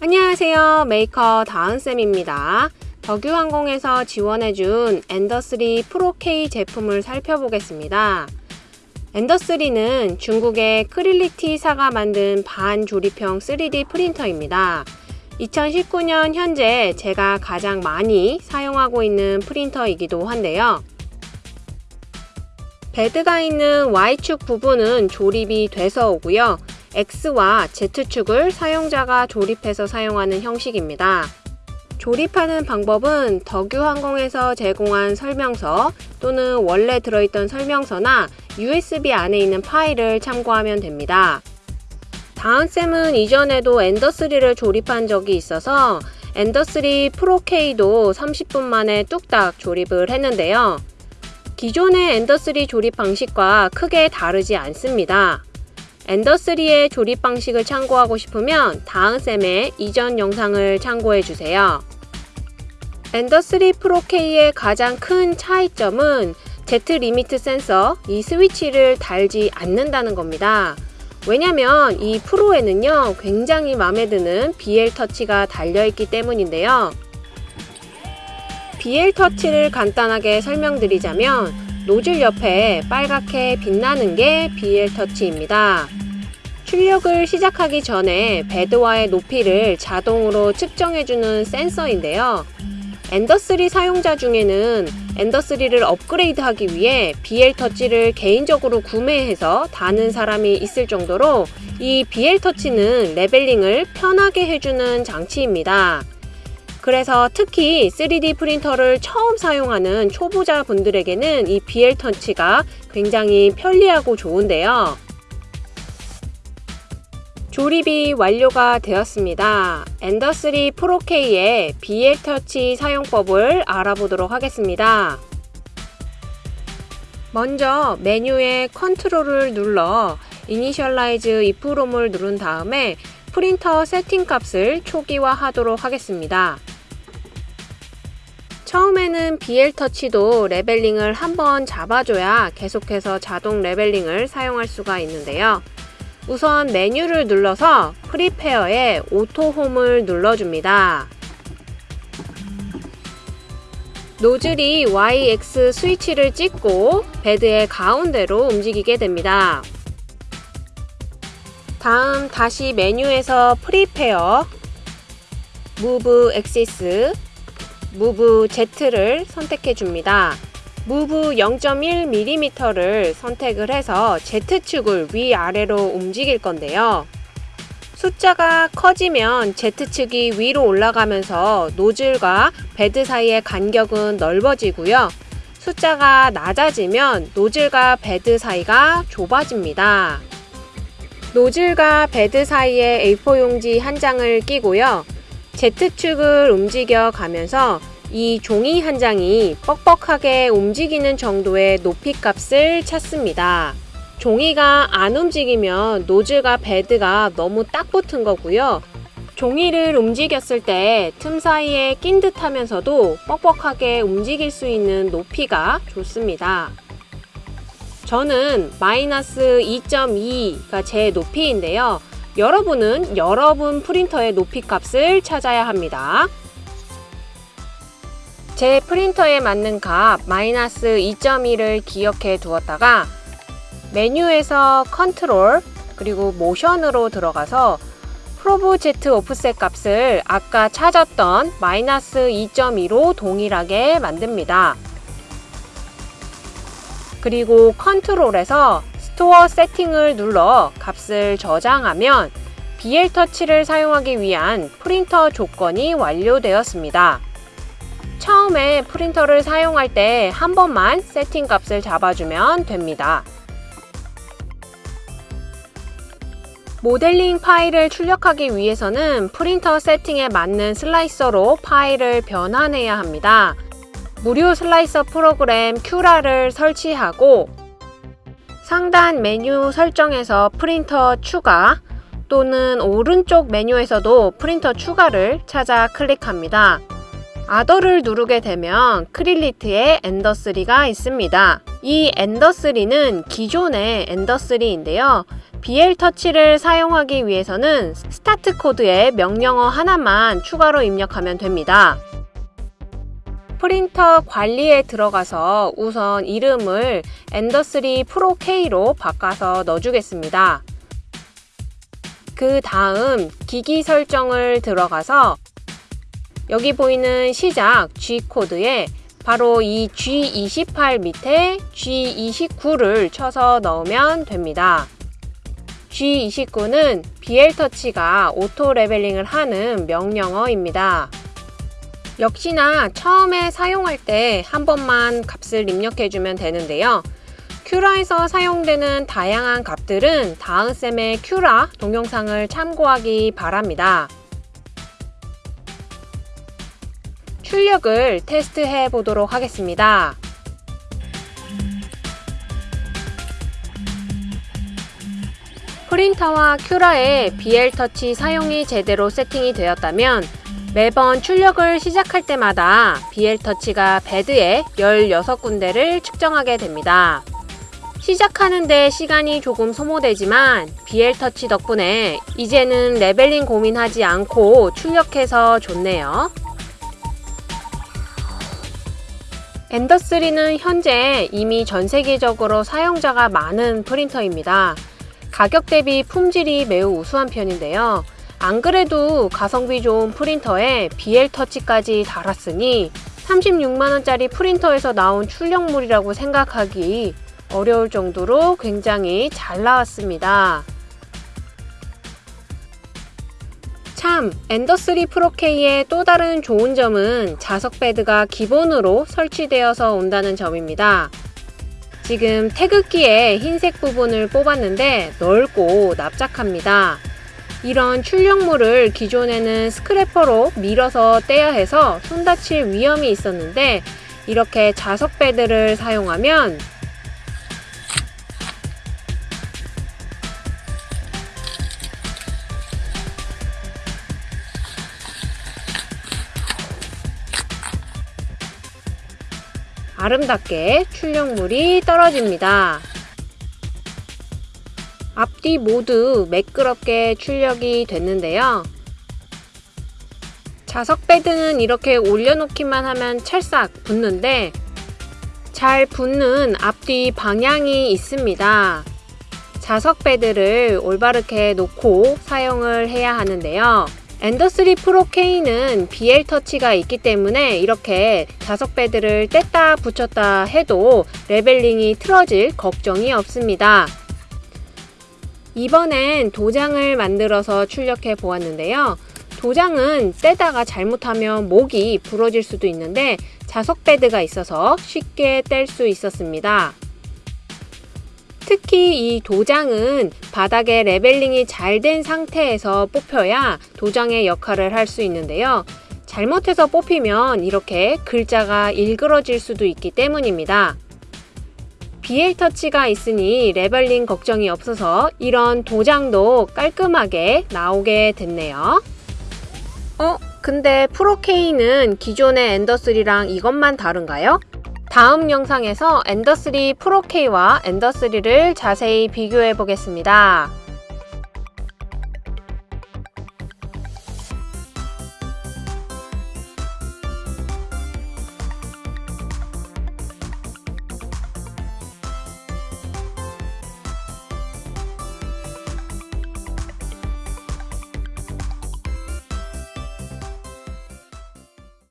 안녕하세요. 메이커 다은쌤입니다. 덕유항공에서 지원해준 엔더3 프로-K 제품을 살펴보겠습니다. 엔더3는 중국의 크리얼리티사가 만든 반조립형 3D 프린터입니다. 2019년 현재 제가 가장 많이 사용하고 있는 프린터이기도 한데요. 베드가 있는 Y축 부분은 조립이 돼서 오고요. X와 Z축을 사용자가 조립해서 사용하는 형식입니다. 조립하는 방법은 덕유항공에서 제공한 설명서 또는 원래 들어있던 설명서나 USB 안에 있는 파일을 참고하면 됩니다. 다은쌤은 이전에도 엔더3를 조립한 적이 있어서 엔더3 프로-K도 30분 만에 뚝딱 조립을 했는데요. 기존의 엔더3 조립 방식과 크게 다르지 않습니다. 엔더3의 조립 방식을 참고하고 싶으면 다은쌤의 이전 영상을 참고해주세요. 엔더3 프로-K의 가장 큰 차이점은 Z limit 센서, 이 스위치를 달지 않는다는 겁니다. 왜냐면 이 프로에는요, 굉장히 마음에 드는 BL 터치가 달려있기 때문인데요. BL 터치를 간단하게 설명드리자면 노즐 옆에 빨갛게 빛나는 게 BL 터치입니다. 출력을 시작하기 전에 베드와의 높이를 자동으로 측정해주는 센서인데요. Ender3 사용자 중에는 Ender3를 업그레이드하기 위해 BL Touch를 개인적으로 구매해서 다는 사람이 있을 정도로 이 BL 터치는 레벨링을 편하게 해주는 장치입니다. 그래서 특히 3D 프린터를 처음 사용하는 초보자 분들에게는 이 BL 터치가 굉장히 편리하고 좋은데요. 조립이 완료가 되었습니다. Ender3 Pro-K의 BL Touch 사용법을 알아보도록 하겠습니다. 먼저 메뉴의 Control을 눌러 Initialize EEPROM을 누른 다음에 프린터 세팅 값을 초기화하도록 하겠습니다. 처음에는 BL 터치도 레벨링을 한번 잡아줘야 계속해서 자동 leveling을 사용할 수가 있는데요. 우선 메뉴를 눌러서 Prepare에 Auto Home을 눌러줍니다. 노즐이 YX 스위치를 찍고 베드의 가운데로 움직이게 됩니다. 다음 다시 메뉴에서 Prepare, Move Axis, Move Z를 선택해 줍니다. Move 0.1mm를 선택을 해서 Z축을 위아래로 움직일 건데요. 숫자가 커지면 Z축이 위로 올라가면서 노즐과 베드 사이의 간격은 넓어지고요. 숫자가 낮아지면 노즐과 베드 사이가 좁아집니다. 노즐과 베드 사이에 A4 용지 한 장을 끼고요. Z축을 움직여 가면서 이 종이 한 장이 뻑뻑하게 움직이는 정도의 높이 값을 찾습니다. 종이가 안 움직이면 노즐과 베드가 너무 딱 붙은 거고요. 종이를 움직였을 때 틈 사이에 낀 듯 하면서도 뻑뻑하게 움직일 수 있는 높이가 좋습니다. 저는 마이너스 2.2가 제 높이인데요. 여러분은 여러분 프린터의 높이 값을 찾아야 합니다. 제 프린터에 맞는 값 마이너스 2.1을 기억해 두었다가 메뉴에서 컨트롤 그리고 Motion으로 들어가서 Probe Z Offset 값을 아까 찾았던 마이너스 2.2로 동일하게 만듭니다. 그리고 Control에서 Store Setting을 눌러 값을 저장하면 BL 터치를 사용하기 위한 프린터 조건이 완료되었습니다. 처음에 프린터를 사용할 때 한 번만 세팅 값을 잡아주면 됩니다. 모델링 파일을 출력하기 위해서는 프린터 세팅에 맞는 slicer로 파일을 변환해야 합니다. 무료 slicer 프로그램 Cura를 설치하고 상단 메뉴 설정에서 프린터 추가 또는 오른쪽 메뉴에서도 프린터 추가를 찾아 클릭합니다. Other를 누르게 되면 Creality의 Ender3가 있습니다. 이 Ender3는 기존의 Ender3인데요. BL 터치를 사용하기 위해서는 start code에 명령어 하나만 추가로 입력하면 됩니다. 프린터 관리에 들어가서 우선 이름을 Ender3 Pro K로 바꿔서 넣어주겠습니다. 그 다음 기기 설정을 들어가서 여기 보이는 시작 G-code에 바로 이 G28 밑에 G29를 쳐서 넣으면 됩니다. G29는 BL터치가 오토 레벨링을 하는 명령어입니다. 역시나 처음에 사용할 때 한 번만 값을 입력해주면 되는데요. 큐라에서 사용되는 다양한 값들은 다음 쌤의 큐라 동영상을 참고하기 바랍니다. 출력을 테스트해 보도록 하겠습니다. 프린터와 큐라의 BL터치 사용이 제대로 세팅이 되었다면 매번 출력을 시작할 때마다 BL터치가 베드에 16군데를 측정하게 됩니다. 시작하는데 시간이 조금 소모되지만 BL Touch 덕분에 이제는 leveling 고민하지 않고 출력해서 좋네요. Ender3는 현재 이미 전 세계적으로 사용자가 많은 프린터입니다. 가격 대비 품질이 매우 우수한 편인데요. 안 그래도 가성비 좋은 프린터에 BL 터치까지 달았으니 36만원짜리 프린터에서 나온 출력물이라고 생각하기 어려울 정도로 굉장히 잘 나왔습니다. 참, 엔더3 프로-K의 또 다른 좋은 점은 자석 베드가 기본으로 설치되어서 온다는 점입니다. 지금 태극기의 흰색 부분을 뽑았는데 넓고 납작합니다. 이런 출력물을 기존에는 스크래퍼로 밀어서 떼야 해서 손 다칠 위험이 있었는데 이렇게 자석 베드를 사용하면 아름답게 출력물이 떨어집니다. 앞뒤 모두 매끄럽게 출력이 됐는데요. 자석 베드는 이렇게 올려놓기만 하면 찰싹 붙는데 잘 붙는 앞뒤 방향이 있습니다. 자석 베드를 올바르게 놓고 사용을 해야 하는데요. 엔더3 프로 K는 BL 터치가 있기 때문에 이렇게 자석 베드를 뗐다 붙였다 해도 leveling이 틀어질 걱정이 없습니다. 이번엔 도장을 만들어서 출력해 보았는데요. 도장은 떼다가 잘못하면 목이 부러질 수도 있는데 자석 베드가 있어서 쉽게 뗄 수 있었습니다. 특히 이 도장은 바닥에 leveling이 잘 된 상태에서 뽑혀야 도장의 역할을 할 수 있는데요. 잘못해서 뽑히면 이렇게 글자가 일그러질 수도 있기 때문입니다. BL 터치가 있으니 leveling 걱정이 없어서 이런 도장도 깔끔하게 나오게 됐네요. 어? 근데 Pro-K는 기존의 Ender3랑 이것만 다른가요? 다음 영상에서 Ender3 Pro-K와 Ender3를 자세히 비교해 보겠습니다.